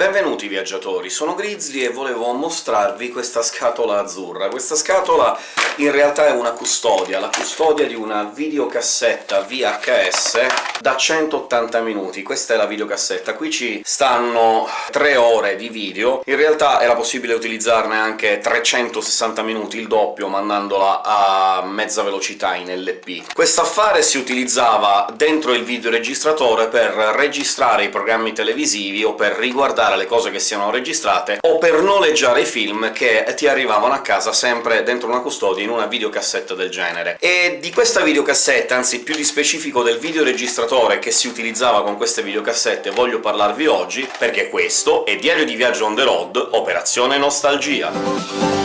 Benvenuti viaggiatori, sono Grizzly e volevo mostrarvi questa scatola azzurra. Questa scatola in realtà è una custodia, la custodia di una videocassetta VHS da 180 minuti. Questa è la videocassetta. Qui ci stanno 3 ore di video, in realtà era possibile utilizzarne anche 360 minuti, il doppio, mandandola a mezza velocità in LP. Quest'affare si utilizzava dentro il videoregistratore per registrare i programmi televisivi o per riguardare le cose che siano registrate, o per noleggiare i film che ti arrivavano a casa sempre dentro una custodia in una videocassetta del genere. E di questa videocassetta, anzi più di specifico del videoregistratore che si utilizzava con queste videocassette, voglio parlarvi oggi, perché questo è Diario di viaggio on the road, Operazione Nostalgia.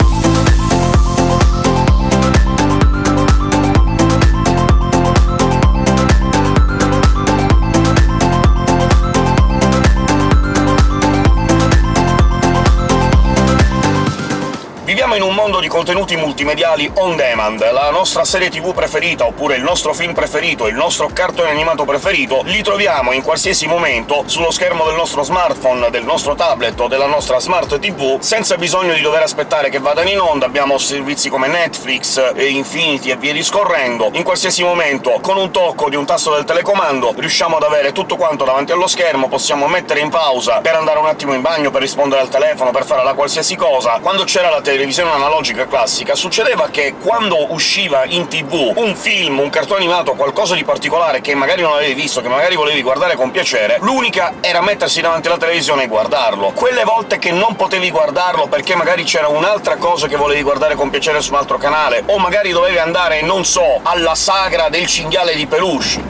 In un mondo di contenuti multimediali on demand. La nostra serie tv preferita, oppure il nostro film preferito, il nostro cartone animato preferito, li troviamo in qualsiasi momento sullo schermo del nostro smartphone, del nostro tablet o della nostra smart tv, senza bisogno di dover aspettare che vadano in onda. Abbiamo servizi come Netflix e Infinity e via discorrendo. In qualsiasi momento, con un tocco di un tasto del telecomando, riusciamo ad avere tutto quanto davanti allo schermo, possiamo mettere in pausa per andare un attimo in bagno, per rispondere al telefono, per fare la qualsiasi cosa. Quando c'era la televisione televisione analogica classica, succedeva che quando usciva in tv un film, un cartone animato, qualcosa di particolare che magari non avevi visto, che magari volevi guardare con piacere, l'unica era mettersi davanti alla televisione e guardarlo. Quelle volte che non potevi guardarlo perché magari c'era un'altra cosa che volevi guardare con piacere su un altro canale, o magari dovevi andare, non so, alla sagra del cinghiale di peluche,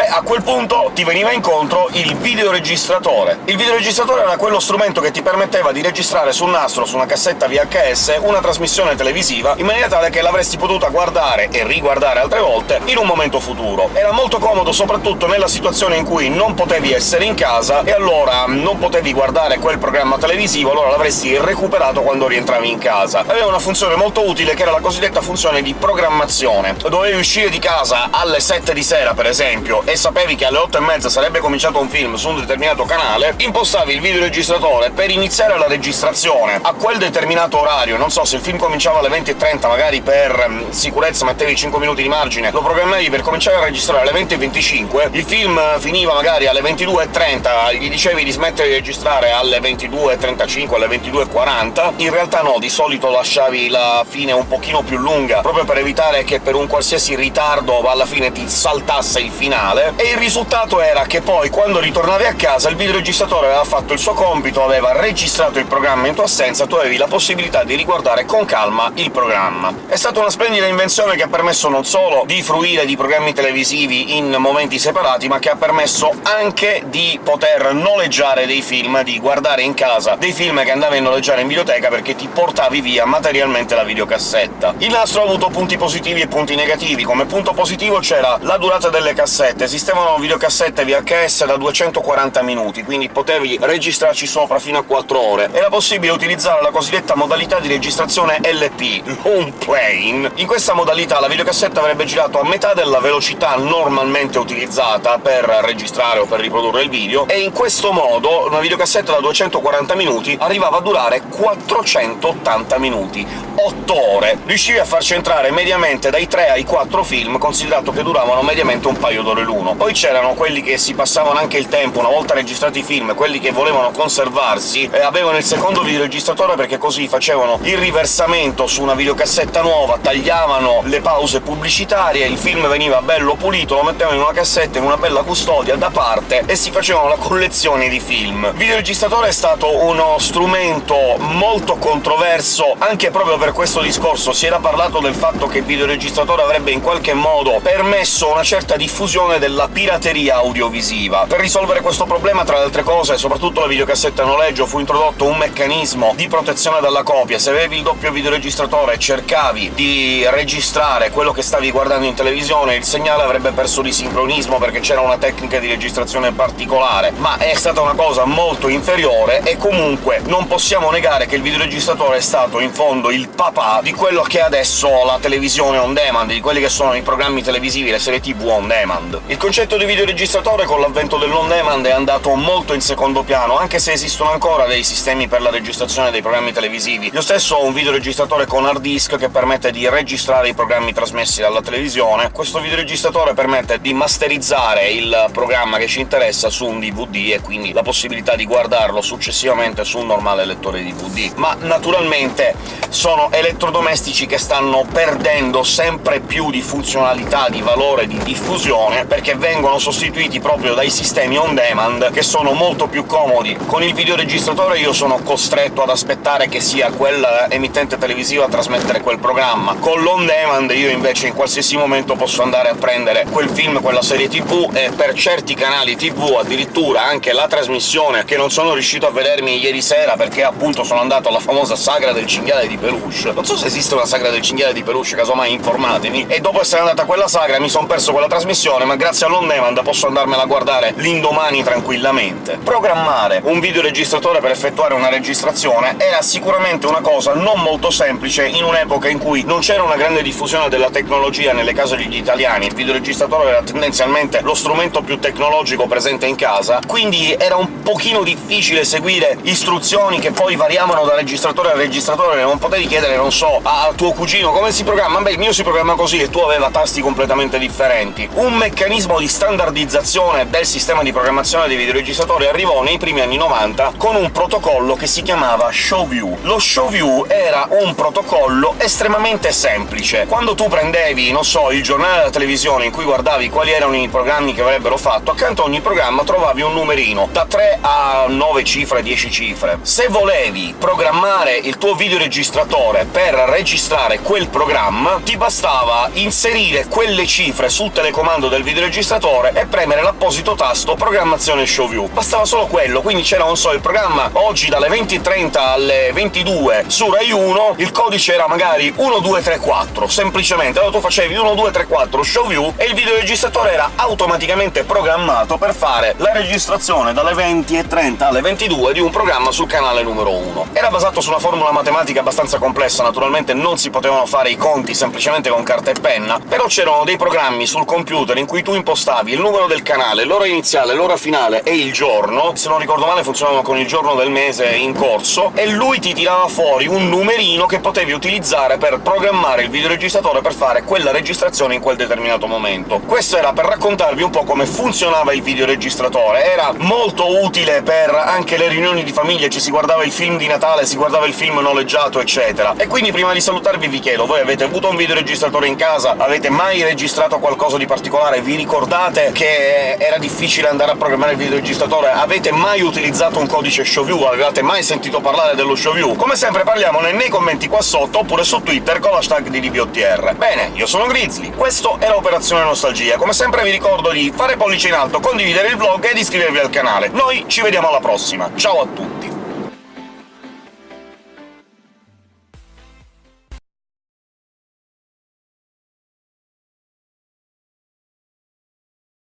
Beh, a quel punto ti veniva incontro il videoregistratore. Il videoregistratore era quello strumento che ti permetteva di registrare su un nastro, su una cassetta VHS, una trasmissione televisiva, in maniera tale che l'avresti potuta guardare e riguardare altre volte in un momento futuro. Era molto comodo soprattutto nella situazione in cui non potevi essere in casa e allora non potevi guardare quel programma televisivo, allora l'avresti recuperato quando rientravi in casa. Aveva una funzione molto utile, che era la cosiddetta funzione di programmazione. Dovevi uscire di casa alle 7 di sera, per esempio, e sapevi che alle 8 e mezza sarebbe cominciato un film su un determinato canale, impostavi il videoregistratore per iniziare la registrazione. A quel determinato orario, non so, se il film cominciava alle 20.30, magari per um, sicurezza mettevi 5 minuti di margine, lo programmavi per cominciare a registrare alle 20.25, il film finiva magari alle 22.30, gli dicevi di smettere di registrare alle 22.35, alle 22.40, in realtà no, di solito lasciavi la fine un pochino più lunga, proprio per evitare che per un qualsiasi ritardo alla fine ti saltasse il finale, finale, e il risultato era che poi, quando ritornavi a casa, il videoregistratore aveva fatto il suo compito, aveva registrato il programma in tua assenza, tu avevi la possibilità di riguardare con calma il programma. È stata una splendida invenzione che ha permesso non solo di fruire di programmi televisivi in momenti separati, ma che ha permesso anche di poter noleggiare dei film, di guardare in casa dei film che andavi a noleggiare in videoteca perché ti portavi via materialmente la videocassetta. Il nastro ha avuto punti positivi e punti negativi. Come punto positivo c'era la durata delle cassette, esistevano videocassette VHS da 240 minuti, quindi potevi registrarci sopra fino a 4 ore. Era possibile utilizzare la cosiddetta modalità di registrazione LP, Long Plane. In questa modalità la videocassetta avrebbe girato a metà della velocità normalmente utilizzata per registrare o per riprodurre il video, e in questo modo una videocassetta da 240 minuti arrivava a durare 480 minuti, 8 ore. Riuscivi a farci entrare mediamente dai 3 ai 4 film, considerato che duravano mediamente un paio d'ore l'uno uno. Poi c'erano quelli che si passavano anche il tempo, una volta registrati i film, quelli che volevano conservarsi, e avevano il secondo videoregistratore perché così facevano il riversamento su una videocassetta nuova, tagliavano le pause pubblicitarie, il film veniva bello pulito, lo mettevano in una cassetta, in una bella custodia, da parte, e si facevano la collezione di film. Il videoregistratore è stato uno strumento molto controverso anche proprio per questo discorso. Si era parlato del fatto che il videoregistratore avrebbe in qualche modo permesso una certa diffusione della pirateria audiovisiva. Per risolvere questo problema, tra le altre cose, soprattutto la videocassetta a noleggio, fu introdotto un meccanismo di protezione dalla copia. Se avevi il doppio videoregistratore e cercavi di registrare quello che stavi guardando in televisione, il segnale avrebbe perso di sincronismo perché c'era una tecnica di registrazione particolare, ma è stata una cosa molto inferiore, e comunque non possiamo negare che il videoregistratore è stato in fondo il papà di quello che è adesso la televisione on demand, di quelli che sono i programmi televisivi, le serie tv on demand. Il concetto di videoregistratore con l'avvento dell'on-demand è andato molto in secondo piano, anche se esistono ancora dei sistemi per la registrazione dei programmi televisivi. Io stesso ho un videoregistratore con hard disk che permette di registrare i programmi trasmessi dalla televisione. Questo videoregistratore permette di masterizzare il programma che ci interessa su un DVD e quindi la possibilità di guardarlo successivamente su un normale lettore DVD. Ma naturalmente sono elettrodomestici che stanno perdendo sempre più di funzionalità, di valore, di diffusione, perché vengono sostituiti proprio dai sistemi on-demand, che sono molto più comodi. Con il videoregistratore io sono costretto ad aspettare che sia quella emittente televisiva a trasmettere quel programma. Con l'on-demand io invece in qualsiasi momento posso andare a prendere quel film, quella serie tv, e per certi canali tv addirittura anche la trasmissione, che non sono riuscito a vedermi ieri sera perché appunto sono andato alla famosa sagra del cinghiale di peluche. Non so se esiste una sagra del cinghiale di peluche, casomai informatemi, e dopo essere andata a quella sagra mi son perso quella trasmissione, ma grazie all'on demand posso andarmela a guardare l'indomani tranquillamente. Programmare un videoregistratore per effettuare una registrazione era sicuramente una cosa non molto semplice in un'epoca in cui non c'era una grande diffusione della tecnologia nelle case degli italiani, il videoregistratore era tendenzialmente lo strumento più tecnologico presente in casa, quindi era un pochino difficile seguire istruzioni che poi variavano da registratore a registratore, non potevi chiedere, non so, a tuo cugino come si programma, beh il mio si programma così, e tu aveva tasti completamente differenti. Un meccanismo di standardizzazione del sistema di programmazione dei videoregistratori arrivò nei primi anni 90 con un protocollo che si chiamava ShowView. Lo ShowView era un protocollo estremamente semplice. Quando tu prendevi, non so, il giornale della televisione in cui guardavi quali erano i programmi che avrebbero fatto, accanto a ogni programma trovavi un numerino, da 3 a 9 cifre, 10 cifre. Se volevi programmare il tuo videoregistratore per registrare quel programma, ti bastava inserire quelle cifre sul telecomando del videoregistratore e premere l'apposito tasto «Programmazione ShowView». Bastava solo quello, quindi c'era, non so, il programma oggi dalle 20.30 alle 22 su Rai 1, il codice era magari 1234, semplicemente. Allora tu facevi 1234 ShowView e il videoregistratore era automaticamente programmato per fare la registrazione dalle 20.30 alle 22 di un programma sul canale numero 1. Era basato su una formula matematica abbastanza complessa, naturalmente non si potevano fare i conti semplicemente con carta e penna, però c'erano dei programmi sul computer in cui tu impostavi il numero del canale, l'ora iniziale, l'ora finale e il giorno, se non ricordo male funzionavano con il giorno del mese in corso, e lui ti tirava fuori un numerino che potevi utilizzare per programmare il videoregistratore per fare quella registrazione in quel determinato momento. Questo era per raccontarvi un po' come funzionava il videoregistratore, era molto utile per anche le riunioni di famiglia, ci si guardava il film di Natale, si guardava il film noleggiato, eccetera. E quindi prima di salutarvi vi chiedo, voi avete avuto un videoregistratore in casa? Avete mai registrato qualcosa di particolare? Vi ricordate che era difficile andare a programmare il videoregistratore? Avete mai utilizzato un codice ShowView? Avevate mai sentito parlare dello ShowView? Come sempre parliamone nei commenti qua sotto, oppure su Twitter con l'hashtag di DBOTR. Bene, io sono Grizzly, questo era Operazione Nostalgia. Come sempre vi ricordo di fare pollice in alto, condividere il vlog ed iscrivervi al canale. Noi ci vediamo alla prossima, ciao a tutti!